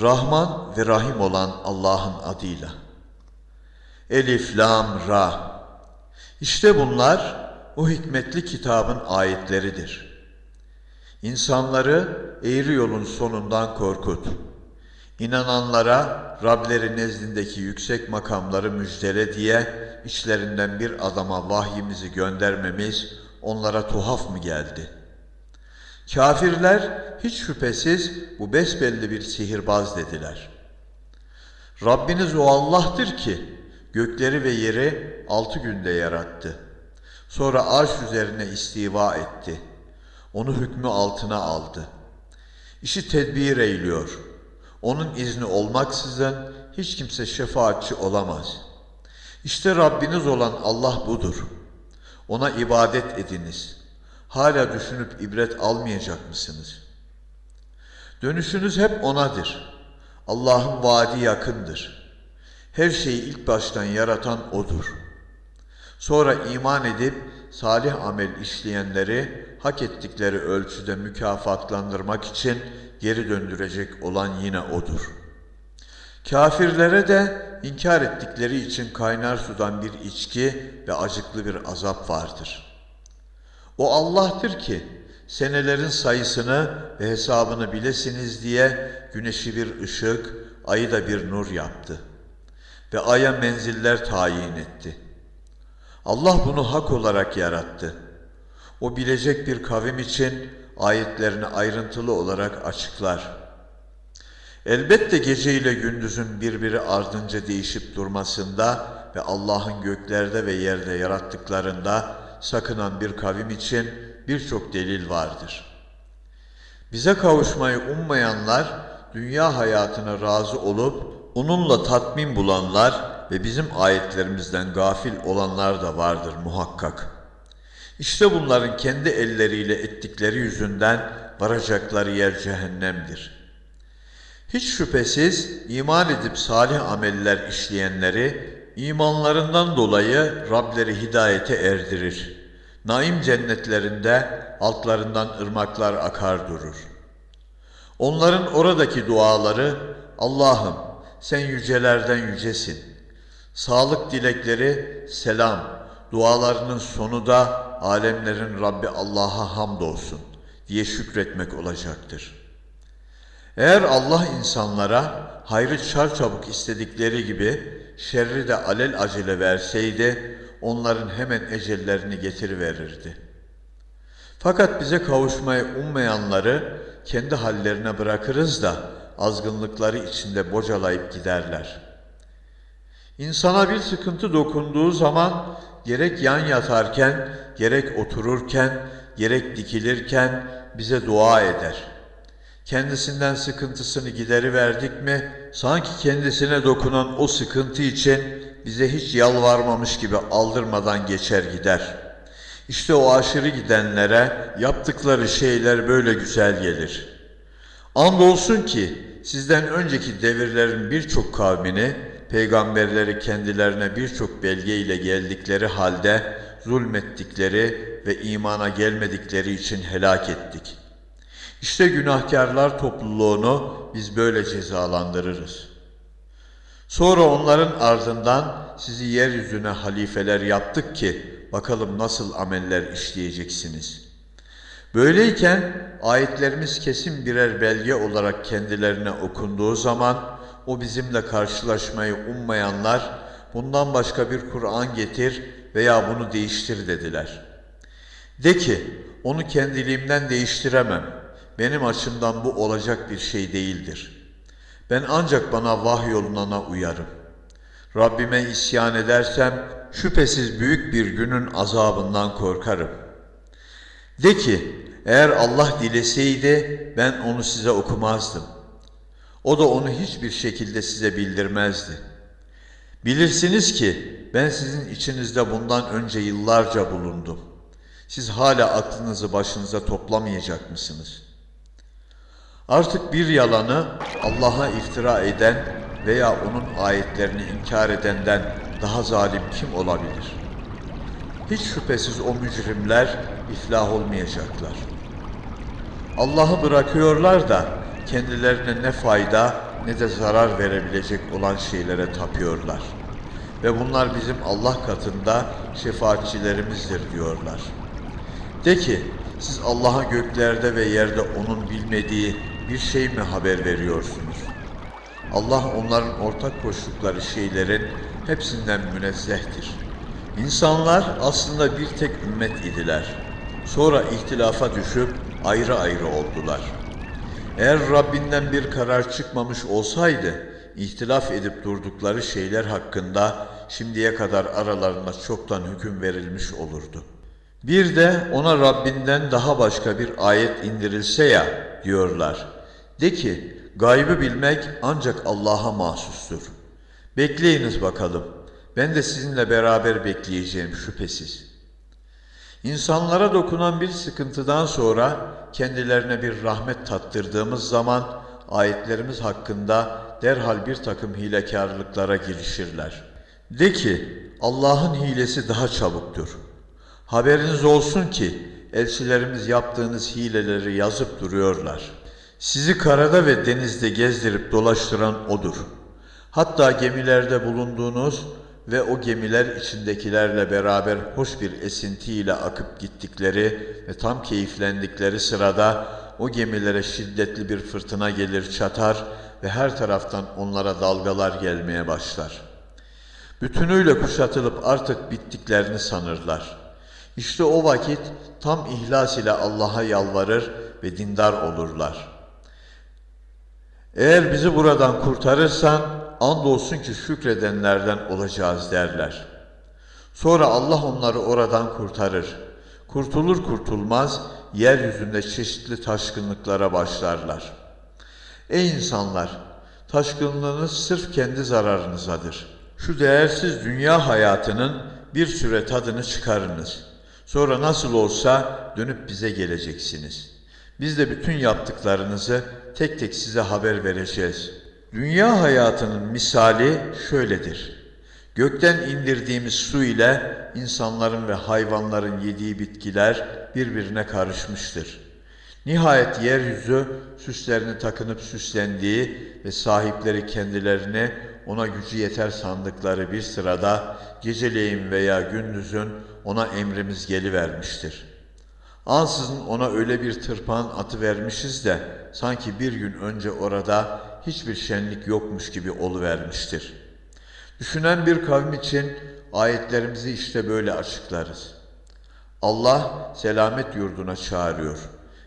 Rahman ve Rahim olan Allah'ın adıyla. Elif, Lam, Ra. İşte bunlar o hikmetli kitabın ayetleridir. İnsanları eğri yolun sonundan korkut. İnananlara Rableri nezdindeki yüksek makamları müjdele diye içlerinden bir adama vahyimizi göndermemiz onlara tuhaf mı geldi? Kafirler hiç şüphesiz bu besbelli bir sihirbaz dediler. Rabbiniz o Allah'tır ki gökleri ve yeri altı günde yarattı. Sonra arş üzerine istiva etti. Onu hükmü altına aldı. İşi tedbir eyliyor. Onun izni olmaksızın hiç kimse şefaatçi olamaz. İşte Rabbiniz olan Allah budur. Ona ibadet ediniz. Hala düşünüp ibret almayacak mısınız? Dönüşünüz hep O'nadır. Allah'ın vaadi yakındır. Her şeyi ilk baştan yaratan O'dur. Sonra iman edip salih amel işleyenleri hak ettikleri ölçüde mükafatlandırmak için geri döndürecek olan yine O'dur. Kafirlere de inkar ettikleri için kaynar sudan bir içki ve acıklı bir azap vardır. O Allah'tır ki senelerin sayısını ve hesabını bilesiniz diye güneşi bir ışık, ayı da bir nur yaptı ve aya menziller tayin etti. Allah bunu hak olarak yarattı. O bilecek bir kavim için ayetlerini ayrıntılı olarak açıklar. Elbette gece ile gündüzün birbiri ardınca değişip durmasında ve Allah'ın göklerde ve yerde yarattıklarında sakınan bir kavim için birçok delil vardır. Bize kavuşmayı ummayanlar, dünya hayatına razı olup onunla tatmin bulanlar ve bizim ayetlerimizden gafil olanlar da vardır muhakkak. İşte bunların kendi elleriyle ettikleri yüzünden varacakları yer cehennemdir. Hiç şüphesiz iman edip salih ameller işleyenleri imanlarından dolayı Rableri hidayete erdirir. Naim cennetlerinde altlarından ırmaklar akar durur. Onların oradaki duaları Allah'ım sen yücelerden yücesin. Sağlık dilekleri selam, dualarının sonu da alemlerin Rabbi Allah'a hamdolsun diye şükretmek olacaktır. Eğer Allah insanlara hayrı çarçabuk istedikleri gibi şerri de alel acele verseydi, onların hemen ecellerini getiriverirdi. Fakat bize kavuşmayı ummayanları kendi hallerine bırakırız da azgınlıkları içinde bocalayıp giderler. İnsana bir sıkıntı dokunduğu zaman gerek yan yatarken, gerek otururken, gerek dikilirken bize dua eder. Kendisinden sıkıntısını gideri verdik mi, sanki kendisine dokunan o sıkıntı için bize hiç yalvarmamış gibi aldırmadan geçer gider. İşte o aşırı gidenlere yaptıkları şeyler böyle güzel gelir. Andolsun ki sizden önceki devirlerin birçok kavmini peygamberleri kendilerine birçok belge ile geldikleri halde zulmettikleri ve imana gelmedikleri için helak ettik. İşte günahkarlar topluluğunu biz böyle cezalandırırız. Sonra onların ardından sizi yeryüzüne halifeler yaptık ki bakalım nasıl ameller işleyeceksiniz. Böyleyken ayetlerimiz kesin birer belge olarak kendilerine okunduğu zaman o bizimle karşılaşmayı ummayanlar bundan başka bir Kur'an getir veya bunu değiştir dediler. De ki onu kendiliğimden değiştiremem. Benim açımdan bu olacak bir şey değildir. Ben ancak bana vahyolunana uyarım. Rabbime isyan edersem şüphesiz büyük bir günün azabından korkarım. De ki eğer Allah dileseydi ben onu size okumazdım. O da onu hiçbir şekilde size bildirmezdi. Bilirsiniz ki ben sizin içinizde bundan önce yıllarca bulundum. Siz hala aklınızı başınıza toplamayacak mısınız? Artık bir yalanı Allah'a iftira eden veya onun ayetlerini inkar edenden daha zalim kim olabilir? Hiç şüphesiz o mücrimler iflah olmayacaklar. Allah'ı bırakıyorlar da kendilerine ne fayda ne de zarar verebilecek olan şeylere tapıyorlar. Ve bunlar bizim Allah katında şefaatçilerimizdir diyorlar. De ki, siz Allah'a göklerde ve yerde onun bilmediği bir şey mi haber veriyorsunuz? Allah onların ortak koştukları şeylerin hepsinden münezzehtir. İnsanlar aslında bir tek ümmet idiler. Sonra ihtilafa düşüp ayrı ayrı oldular. Eğer Rabbinden bir karar çıkmamış olsaydı, ihtilaf edip durdukları şeyler hakkında şimdiye kadar aralarında çoktan hüküm verilmiş olurdu. Bir de ona Rabbinden daha başka bir ayet indirilse ya diyorlar. De ki gaybı bilmek ancak Allah'a mahsustur. Bekleyiniz bakalım. Ben de sizinle beraber bekleyeceğim şüphesiz. İnsanlara dokunan bir sıkıntıdan sonra kendilerine bir rahmet tattırdığımız zaman ayetlerimiz hakkında derhal bir takım hilekarlıklara girişirler. De ki Allah'ın hilesi daha çabuktur. Haberiniz olsun ki elçilerimiz yaptığınız hileleri yazıp duruyorlar. Sizi karada ve denizde gezdirip dolaştıran O'dur. Hatta gemilerde bulunduğunuz ve o gemiler içindekilerle beraber hoş bir esintiyle akıp gittikleri ve tam keyiflendikleri sırada o gemilere şiddetli bir fırtına gelir çatar ve her taraftan onlara dalgalar gelmeye başlar. Bütünüyle kuşatılıp artık bittiklerini sanırlar. İşte o vakit tam ihlas ile Allah'a yalvarır ve dindar olurlar. Eğer bizi buradan kurtarırsan andolsun ki şükredenlerden olacağız derler. Sonra Allah onları oradan kurtarır. Kurtulur kurtulmaz yeryüzünde çeşitli taşkınlıklara başlarlar. Ey insanlar! Taşkınlığınız sırf kendi zararınızadır. Şu değersiz dünya hayatının bir süre tadını çıkarınız. Sonra nasıl olsa dönüp bize geleceksiniz. Biz de bütün yaptıklarınızı tek tek size haber vereceğiz. Dünya hayatının misali şöyledir. Gökten indirdiğimiz su ile insanların ve hayvanların yediği bitkiler birbirine karışmıştır. Nihayet yeryüzü süslerini takınıp süslendiği ve sahipleri kendilerini ona gücü yeter sandıkları bir sırada geceleyin veya gündüzün ona emrimiz gelivermiştir. Ansızın ona öyle bir tırpan atı vermişiz de sanki bir gün önce orada hiçbir şenlik yokmuş gibi oluvermiştir. Düşünen bir kavim için ayetlerimizi işte böyle açıklarız. Allah selamet yurduna çağırıyor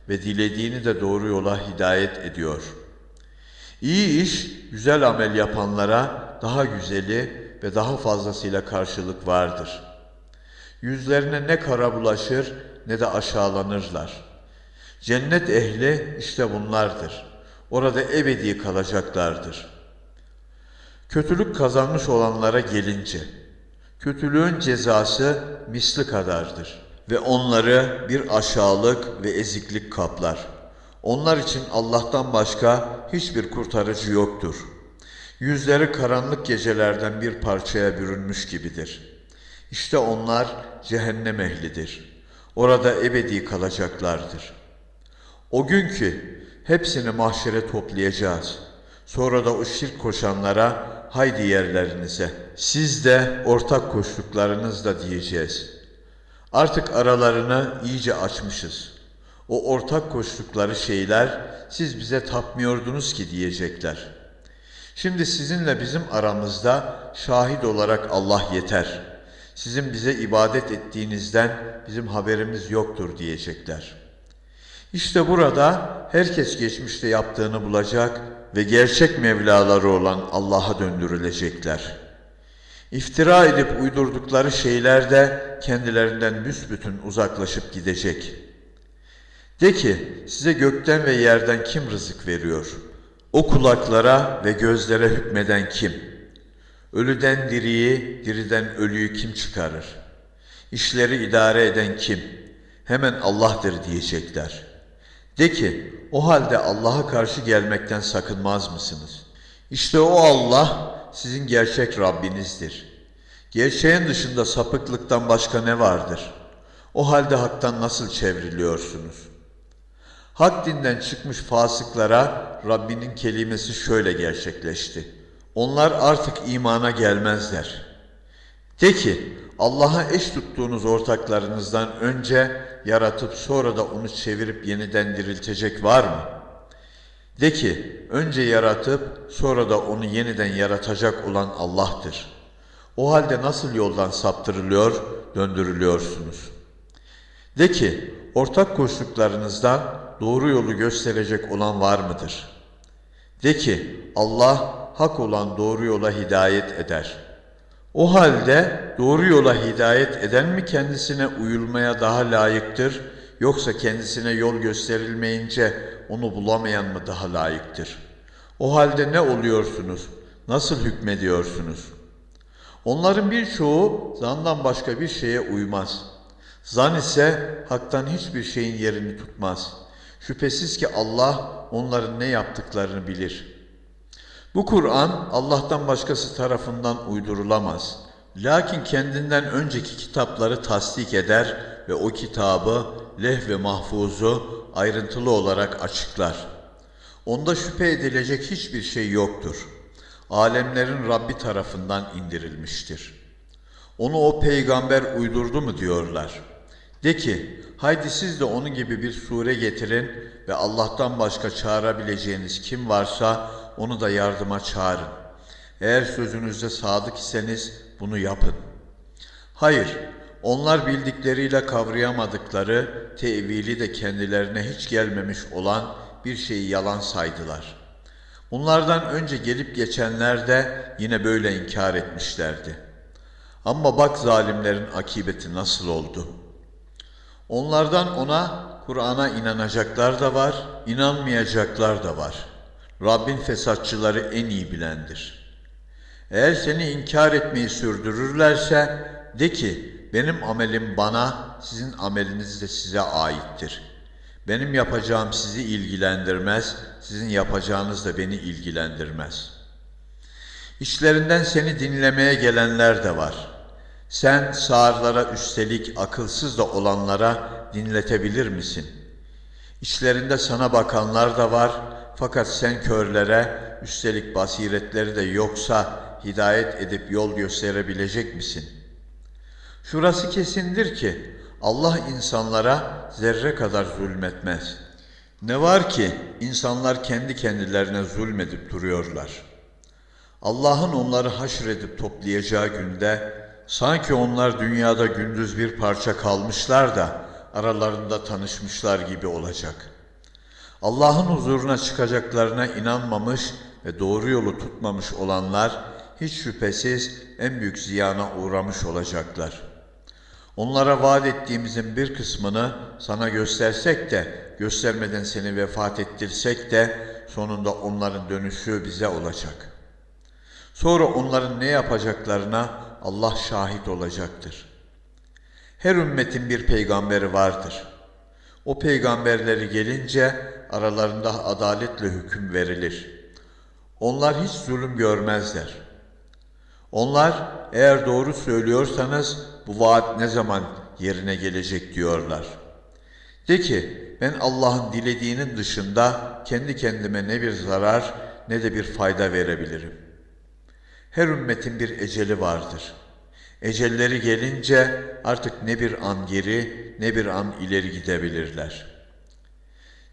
ve dilediğini de doğru yola hidayet ediyor. İyi iş, güzel amel yapanlara daha güzeli ve daha fazlasıyla karşılık vardır. Yüzlerine ne kara bulaşır ne de aşağılanırlar. Cennet ehli işte bunlardır. Orada ebedi kalacaklardır. Kötülük kazanmış olanlara gelince, kötülüğün cezası misli kadardır ve onları bir aşağılık ve eziklik kaplar. Onlar için Allah'tan başka hiçbir kurtarıcı yoktur. Yüzleri karanlık gecelerden bir parçaya bürünmüş gibidir. İşte onlar cehennem ehlidir. Orada ebedi kalacaklardır. O gün ki hepsini mahşere toplayacağız. Sonra da o şirk koşanlara haydi yerlerinize. Siz de ortak koştuklarınızla diyeceğiz. Artık aralarını iyice açmışız. O ortak koştukları şeyler siz bize tapmıyordunuz ki diyecekler. Şimdi sizinle bizim aramızda şahit olarak Allah yeter. Sizin bize ibadet ettiğinizden bizim haberimiz yoktur diyecekler. İşte burada herkes geçmişte yaptığını bulacak ve gerçek Mevlaları olan Allah'a döndürülecekler. İftira edip uydurdukları şeyler de kendilerinden büsbütün uzaklaşıp gidecek. De ki size gökten ve yerden kim rızık veriyor? O kulaklara ve gözlere hükmeden kim? Ölüden diriyi, diriden ölüyü kim çıkarır? İşleri idare eden kim? Hemen Allah'tır diyecekler. De ki o halde Allah'a karşı gelmekten sakınmaz mısınız? İşte o Allah sizin gerçek Rabbinizdir. Gerçeğin dışında sapıklıktan başka ne vardır? O halde haktan nasıl çevriliyorsunuz? Hak dinden çıkmış fasıklara Rabbinin kelimesi şöyle gerçekleşti. Onlar artık imana gelmezler. De ki Allah'a eş tuttuğunuz ortaklarınızdan önce yaratıp sonra da onu çevirip yeniden diriltecek var mı? De ki önce yaratıp sonra da onu yeniden yaratacak olan Allah'tır. O halde nasıl yoldan saptırılıyor, döndürülüyorsunuz? De ki ortak koştuklarınızdan doğru yolu gösterecek olan var mıdır? De ki Allah hak olan doğru yola hidayet eder. O halde doğru yola hidayet eden mi kendisine uyulmaya daha layıktır yoksa kendisine yol gösterilmeyince onu bulamayan mı daha layıktır? O halde ne oluyorsunuz? Nasıl hükmediyorsunuz? Onların birçoğu zandan başka bir şeye uymaz. Zan ise haktan hiçbir şeyin yerini tutmaz. Şüphesiz ki Allah onların ne yaptıklarını bilir. Bu Kur'an Allah'tan başkası tarafından uydurulamaz. Lakin kendinden önceki kitapları tasdik eder ve o kitabı leh ve mahfuzu ayrıntılı olarak açıklar. Onda şüphe edilecek hiçbir şey yoktur. Alemlerin Rabbi tarafından indirilmiştir. Onu o peygamber uydurdu mu diyorlar. De ki, haydi siz de onun gibi bir sure getirin ve Allah'tan başka çağırabileceğiniz kim varsa onu da yardıma çağırın. Eğer sözünüzde sadık iseniz bunu yapın. Hayır, onlar bildikleriyle kavrayamadıkları, tevili de kendilerine hiç gelmemiş olan bir şeyi yalan saydılar. Bunlardan önce gelip geçenler de yine böyle inkar etmişlerdi. Ama bak zalimlerin akibeti nasıl oldu. Onlardan ona Kur'an'a inanacaklar da var, inanmayacaklar da var. Rabbin fesatçıları en iyi bilendir. Eğer seni inkar etmeyi sürdürürlerse de ki benim amelim bana, sizin ameliniz de size aittir. Benim yapacağım sizi ilgilendirmez, sizin yapacağınız da beni ilgilendirmez. İşlerinden seni dinlemeye gelenler de var. Sen sağırlara üstelik akılsız da olanlara dinletebilir misin? İşlerinde sana bakanlar da var fakat sen körlere üstelik basiretleri de yoksa hidayet edip yol gösterebilecek misin? Şurası kesindir ki Allah insanlara zerre kadar zulmetmez. Ne var ki insanlar kendi kendilerine zulmedip duruyorlar. Allah'ın onları haşredip toplayacağı günde sanki onlar dünyada gündüz bir parça kalmışlar da aralarında tanışmışlar gibi olacak. Allah'ın huzuruna çıkacaklarına inanmamış ve doğru yolu tutmamış olanlar hiç şüphesiz en büyük ziyana uğramış olacaklar. Onlara vaat ettiğimizin bir kısmını sana göstersek de, göstermeden seni vefat ettirsek de sonunda onların dönüşü bize olacak. Sonra onların ne yapacaklarına Allah şahit olacaktır. Her ümmetin bir peygamberi vardır. O peygamberleri gelince aralarında adaletle hüküm verilir. Onlar hiç zulüm görmezler. Onlar eğer doğru söylüyorsanız bu vaat ne zaman yerine gelecek diyorlar. De ki ben Allah'ın dilediğinin dışında kendi kendime ne bir zarar ne de bir fayda verebilirim. Her ümmetin bir eceli vardır. Ecelleri gelince artık ne bir an geri ne bir an ileri gidebilirler.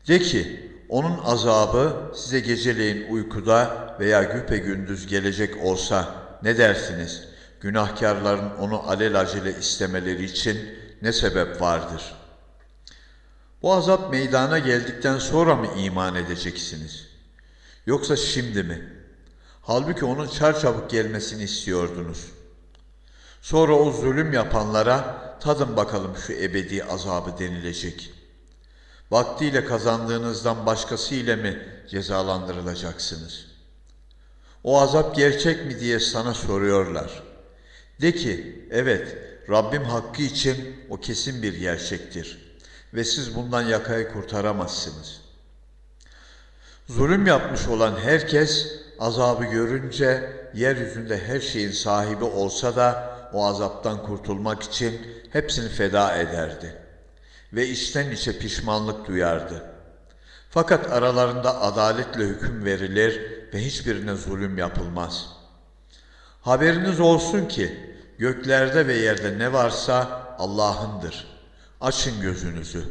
De ki onun azabı size geceleyin uykuda veya güpe gündüz gelecek olsa ne dersiniz? Günahkarların onu alelacele istemeleri için ne sebep vardır? Bu azap meydana geldikten sonra mı iman edeceksiniz? Yoksa şimdi mi? Halbuki onun çarçabuk gelmesini istiyordunuz. Sonra o zulüm yapanlara tadın bakalım şu ebedi azabı denilecek. Vaktiyle kazandığınızdan başkası ile mi cezalandırılacaksınız? O azap gerçek mi diye sana soruyorlar. De ki, evet Rabbim hakkı için o kesin bir gerçektir ve siz bundan yakayı kurtaramazsınız. Zulüm yapmış olan herkes azabı görünce yeryüzünde her şeyin sahibi olsa da o azaptan kurtulmak için hepsini feda ederdi ve içten içe pişmanlık duyardı. Fakat aralarında adaletle hüküm verilir ve hiçbirine zulüm yapılmaz. Haberiniz olsun ki göklerde ve yerde ne varsa Allah'ındır. Açın gözünüzü.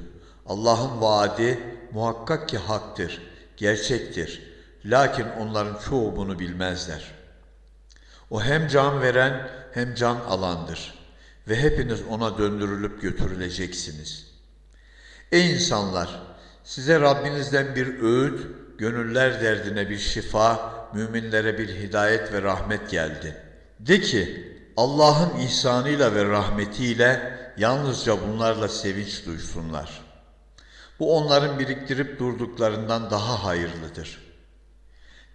Allah'ın vaadi muhakkak ki haktır, gerçektir. Lakin onların çoğu bunu bilmezler. O hem can veren hem can alandır ve hepiniz ona döndürülüp götürüleceksiniz. Ey insanlar! Size Rabbinizden bir öğüt, gönüller derdine bir şifa, müminlere bir hidayet ve rahmet geldi. De ki, Allah'ın ihsanıyla ve rahmetiyle yalnızca bunlarla sevinç duysunlar. Bu onların biriktirip durduklarından daha hayırlıdır.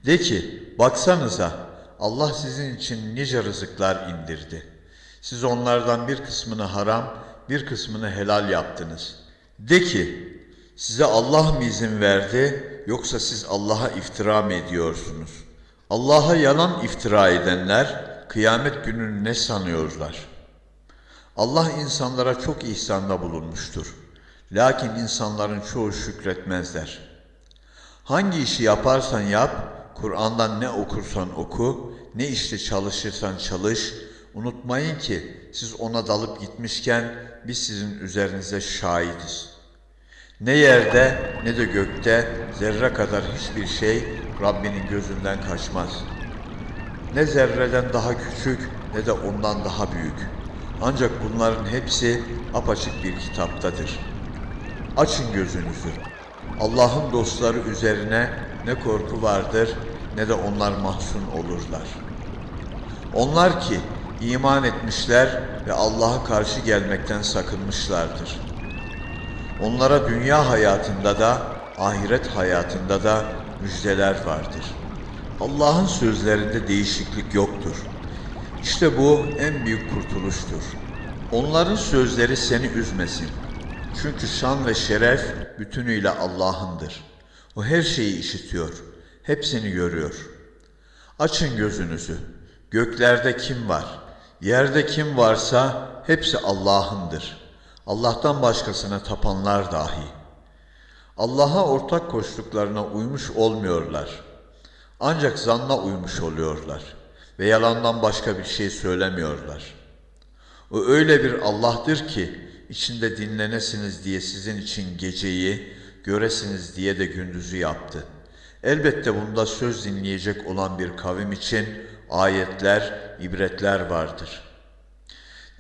De ki, baksanıza Allah sizin için nice rızıklar indirdi. Siz onlardan bir kısmını haram, bir kısmını helal yaptınız. De ki, size Allah mı izin verdi yoksa siz Allah'a iftira mı ediyorsunuz? Allah'a yalan iftira edenler kıyamet gününü ne sanıyorlar? Allah insanlara çok ihsanda bulunmuştur. Lakin insanların çoğu şükretmezler. Hangi işi yaparsan yap, Kur'an'dan ne okursan oku, ne işte çalışırsan çalış, unutmayın ki siz ona dalıp gitmişken biz sizin üzerinize şahidiz. Ne yerde ne de gökte zerre kadar hiçbir şey Rabbinin gözünden kaçmaz. Ne zerreden daha küçük ne de ondan daha büyük. Ancak bunların hepsi apaçık bir kitaptadır. Açın gözünüzü. Allah'ın dostları üzerine ne korku vardır ne de onlar mahzun olurlar. Onlar ki iman etmişler ve Allah'a karşı gelmekten sakınmışlardır. Onlara dünya hayatında da ahiret hayatında da müjdeler vardır. Allah'ın sözlerinde değişiklik yoktur. İşte bu en büyük kurtuluştur. Onların sözleri seni üzmesin. Çünkü şan ve şeref bütünüyle Allah'ındır. O her şeyi işitiyor, hepsini görüyor. Açın gözünüzü. Göklerde kim var? Yerde kim varsa hepsi Allah'ındır. Allah'tan başkasına tapanlar dahi. Allah'a ortak koştuklarına uymuş olmuyorlar. Ancak zanna uymuş oluyorlar ve yalandan başka bir şey söylemiyorlar. O öyle bir Allah'tır ki içinde dinlenesiniz diye sizin için geceyi, göresiniz diye de gündüzü yaptı. Elbette bunda söz dinleyecek olan bir kavim için ayetler, ibretler vardır.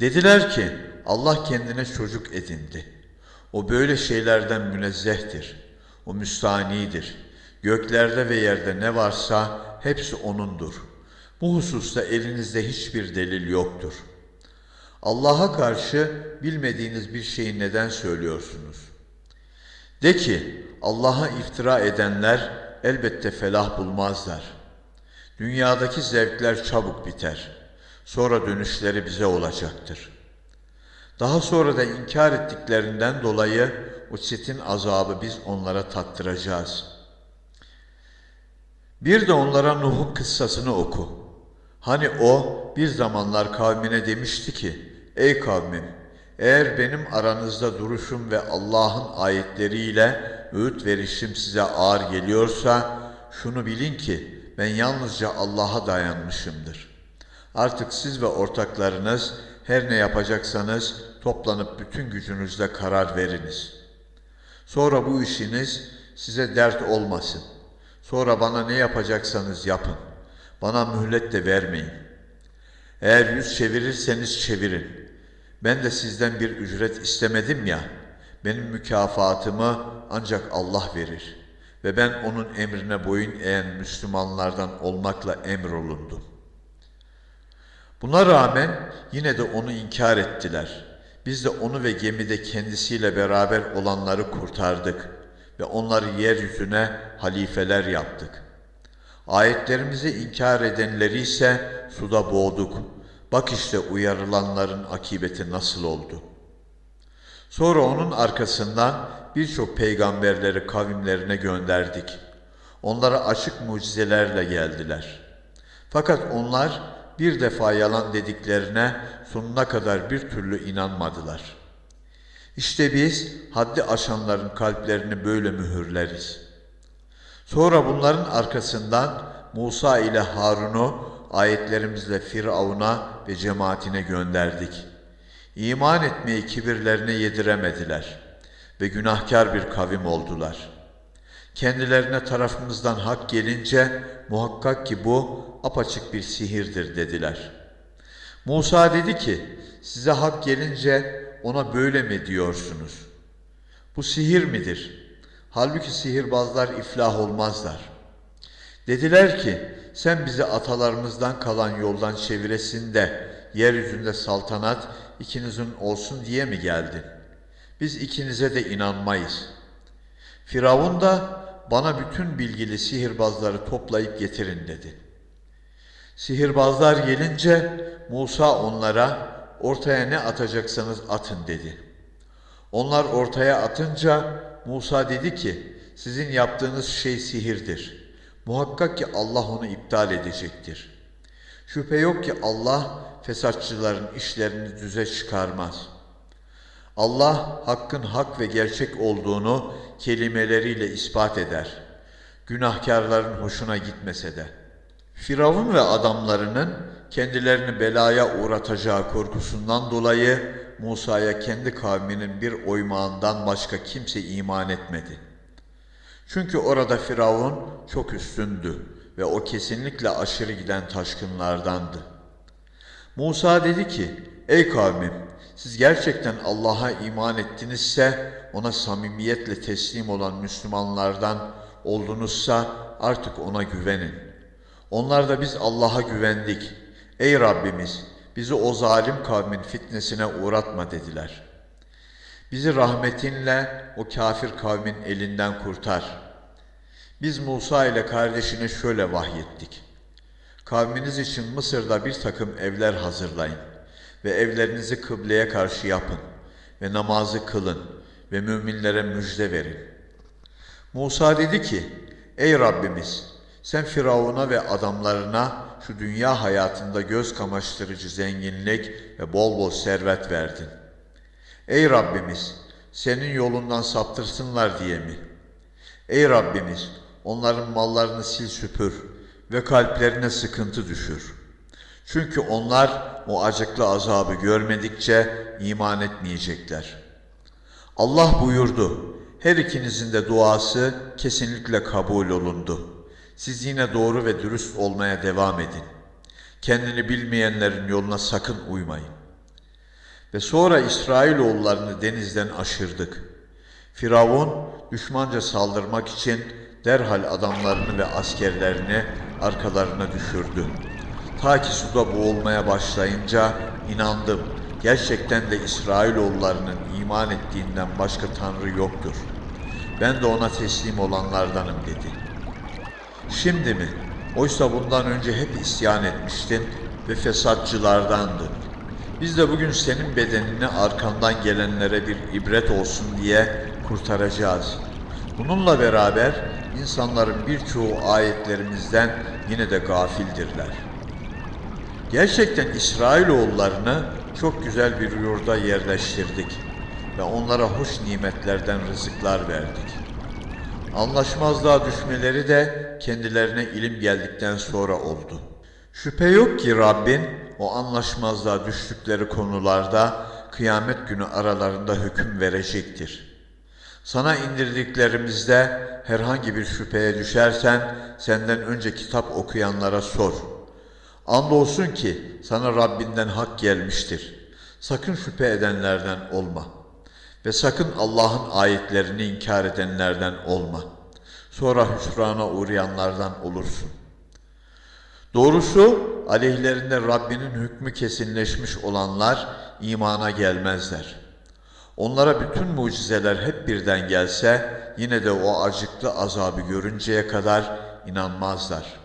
Dediler ki Allah kendine çocuk edindi. O böyle şeylerden münezzehtir. O müstanidir. Göklerde ve yerde ne varsa hepsi O'nundur. Bu hususta elinizde hiçbir delil yoktur. Allah'a karşı bilmediğiniz bir şeyi neden söylüyorsunuz? De ki Allah'a iftira edenler elbette felah bulmazlar. Dünyadaki zevkler çabuk biter. Sonra dönüşleri bize olacaktır. Daha sonra da inkar ettiklerinden dolayı o çetin azabı biz onlara tattıracağız. Bir de onlara Nuh'un kıssasını oku. Hani o bir zamanlar kavmine demişti ki, Ey kavmim, eğer benim aranızda duruşum ve Allah'ın ayetleriyle öğüt verişim size ağır geliyorsa, şunu bilin ki ben yalnızca Allah'a dayanmışımdır. Artık siz ve ortaklarınız her ne yapacaksanız toplanıp bütün gücünüzle karar veriniz. Sonra bu işiniz size dert olmasın. Sonra bana ne yapacaksanız yapın. Bana mühlet de vermeyin. Eğer yüz çevirirseniz çevirin. Ben de sizden bir ücret istemedim ya. Benim mükafatımı ancak Allah verir. Ve ben onun emrine boyun eğen Müslümanlardan olmakla emrolundum. Buna rağmen yine de onu inkar ettiler. Biz de onu ve gemide kendisiyle beraber olanları kurtardık ve onları yeryüzüne halifeler yaptık. Ayetlerimizi inkar edenleri ise suda boğduk. Bak işte uyarılanların akibeti nasıl oldu. Sonra onun arkasından birçok peygamberleri kavimlerine gönderdik. Onlara açık mucizelerle geldiler. Fakat onlar bir defa yalan dediklerine sonuna kadar bir türlü inanmadılar. İşte biz haddi aşanların kalplerini böyle mühürleriz. Sonra bunların arkasından Musa ile Harun'u ayetlerimizle Firavun'a ve cemaatine gönderdik. İman etmeyi kibirlerine yediremediler ve günahkar bir kavim oldular. Kendilerine tarafımızdan hak gelince muhakkak ki bu apaçık bir sihirdir dediler. Musa dedi ki size hak gelince ona böyle mi diyorsunuz? Bu sihir midir? Halbuki sihirbazlar iflah olmazlar. Dediler ki sen bizi atalarımızdan kalan yoldan çeviresin de yeryüzünde saltanat ikinizin olsun diye mi geldin? Biz ikinize de inanmayız. Firavun da bana bütün bilgili sihirbazları toplayıp getirin dedi. Sihirbazlar gelince Musa onlara ortaya ne atacaksanız atın dedi. Onlar ortaya atınca Musa dedi ki sizin yaptığınız şey sihirdir. Muhakkak ki Allah onu iptal edecektir. Şüphe yok ki Allah fesatçıların işlerini düze çıkarmaz. Allah hakkın hak ve gerçek olduğunu kelimeleriyle ispat eder. Günahkarların hoşuna gitmese de. Firavun ve adamlarının kendilerini belaya uğratacağı korkusundan dolayı Musa'ya kendi kavminin bir oymağından başka kimse iman etmedi. Çünkü orada Firavun çok üstündü ve o kesinlikle aşırı giden taşkınlardandı. Musa dedi ki, ey kavmim siz gerçekten Allah'a iman ettinizse ona samimiyetle teslim olan Müslümanlardan oldunuzsa artık ona güvenin. Onlar da biz Allah'a güvendik. Ey Rabbimiz bizi o zalim kavmin fitnesine uğratma dediler. Bizi rahmetinle o kafir kavmin elinden kurtar. Biz Musa ile kardeşine şöyle vahyettik. Kavminiz için Mısır'da bir takım evler hazırlayın ve evlerinizi kıbleye karşı yapın ve namazı kılın ve müminlere müjde verin. Musa dedi ki, Ey Rabbimiz sen Firavun'a ve adamlarına şu dünya hayatında göz kamaştırıcı zenginlik ve bol bol servet verdin. Ey Rabbimiz senin yolundan saptırsınlar diye mi? Ey Rabbimiz onların mallarını sil süpür ve kalplerine sıkıntı düşür. Çünkü onlar o acıklı azabı görmedikçe iman etmeyecekler. Allah buyurdu, her ikinizin de duası kesinlikle kabul olundu. Siz yine doğru ve dürüst olmaya devam edin. Kendini bilmeyenlerin yoluna sakın uymayın. Ve sonra İsrailoğullarını denizden aşırdık. Firavun düşmanca saldırmak için derhal adamlarını ve askerlerini arkalarına düşürdü. Ta ki suda boğulmaya başlayınca inandım. Gerçekten de İsrailoğullarının iman ettiğinden başka tanrı yoktur. Ben de ona teslim olanlardanım dedi. Şimdi mi? Oysa bundan önce hep isyan etmiştin ve fesatçılardandın. Biz de bugün senin bedenini arkandan gelenlere bir ibret olsun diye kurtaracağız. Bununla beraber insanların birçoğu ayetlerimizden yine de gafildirler. Gerçekten İsrailoğullarını çok güzel bir yurda yerleştirdik ve onlara hoş nimetlerden rızıklar verdik. Anlaşmazlığa düşmeleri de kendilerine ilim geldikten sonra oldu. Şüphe yok ki Rabbin o anlaşmazlığa düştükleri konularda kıyamet günü aralarında hüküm verecektir. Sana indirdiklerimizde herhangi bir şüpheye düşersen senden önce kitap okuyanlara sor. Andolsun ki sana Rabbinden hak gelmiştir. Sakın şüphe edenlerden olma. Ve sakın Allah'ın ayetlerini inkar edenlerden olma. Sonra hüsrana uğrayanlardan olursun. Doğrusu aleyhlerinde Rabbinin hükmü kesinleşmiş olanlar imana gelmezler. Onlara bütün mucizeler hep birden gelse yine de o acıklı azabı görünceye kadar inanmazlar.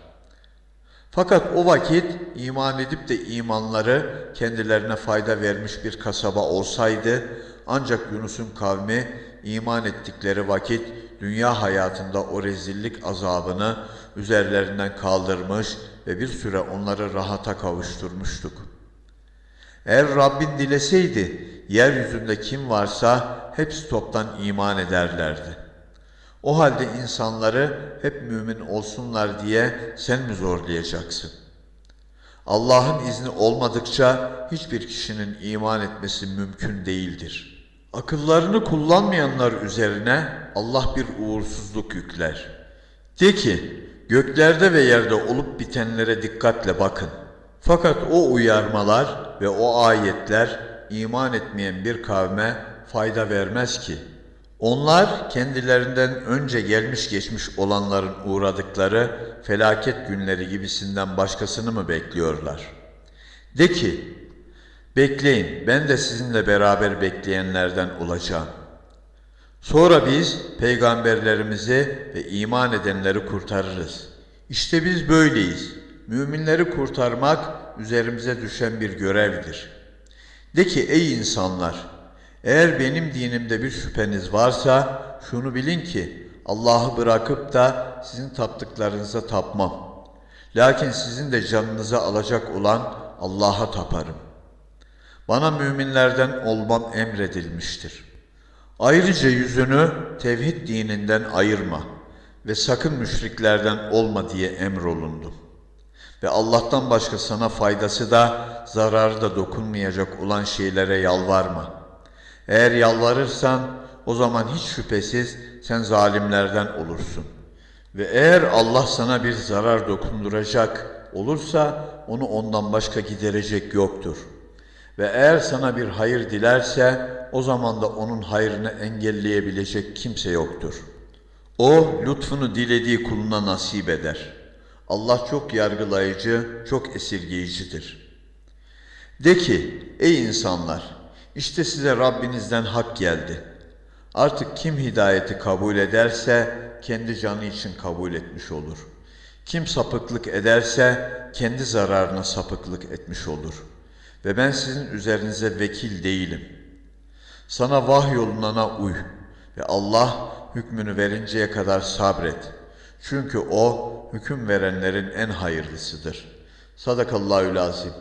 Fakat o vakit iman edip de imanları kendilerine fayda vermiş bir kasaba olsaydı ancak Yunus'un kavmi iman ettikleri vakit dünya hayatında o rezillik azabını üzerlerinden kaldırmış ve bir süre onları rahata kavuşturmuştuk. Eğer Rabbin dileseydi, yeryüzünde kim varsa hepsi toptan iman ederlerdi. O halde insanları hep mümin olsunlar diye sen mi zorlayacaksın? Allah'ın izni olmadıkça hiçbir kişinin iman etmesi mümkün değildir. Akıllarını kullanmayanlar üzerine Allah bir uğursuzluk yükler. De ki, göklerde ve yerde olup bitenlere dikkatle bakın. Fakat o uyarmalar ve o ayetler iman etmeyen bir kavme fayda vermez ki. Onlar kendilerinden önce gelmiş geçmiş olanların uğradıkları felaket günleri gibisinden başkasını mı bekliyorlar? De ki, bekleyin ben de sizinle beraber bekleyenlerden olacağım. Sonra biz peygamberlerimizi ve iman edenleri kurtarırız. İşte biz böyleyiz. Müminleri kurtarmak üzerimize düşen bir görevdir. De ki ey insanlar, eğer benim dinimde bir şüpheniz varsa şunu bilin ki Allah'ı bırakıp da sizin taptıklarınıza tapmam. Lakin sizin de canınıza alacak olan Allah'a taparım. Bana müminlerden olmam emredilmiştir. Ayrıca yüzünü tevhid dininden ayırma ve sakın müşriklerden olma diye emrolundum. Ve Allah'tan başka sana faydası da zararı da dokunmayacak olan şeylere yalvarma. Eğer yalvarırsan o zaman hiç şüphesiz sen zalimlerden olursun. Ve eğer Allah sana bir zarar dokunduracak olursa onu ondan başka giderecek yoktur. Ve eğer sana bir hayır dilerse o zaman da onun hayrını engelleyebilecek kimse yoktur. O lütfunu dilediği kuluna nasip eder. Allah çok yargılayıcı, çok esirgeyicidir. De ki, ey insanlar, işte size Rabbinizden hak geldi. Artık kim hidayeti kabul ederse kendi canı için kabul etmiş olur. Kim sapıklık ederse kendi zararına sapıklık etmiş olur. Ve ben sizin üzerinize vekil değilim. Sana vahyolunana uy ve Allah hükmünü verinceye kadar sabret. Çünkü O hüküm verenlerin en hayırlısıdır. Sadakallahü lazim.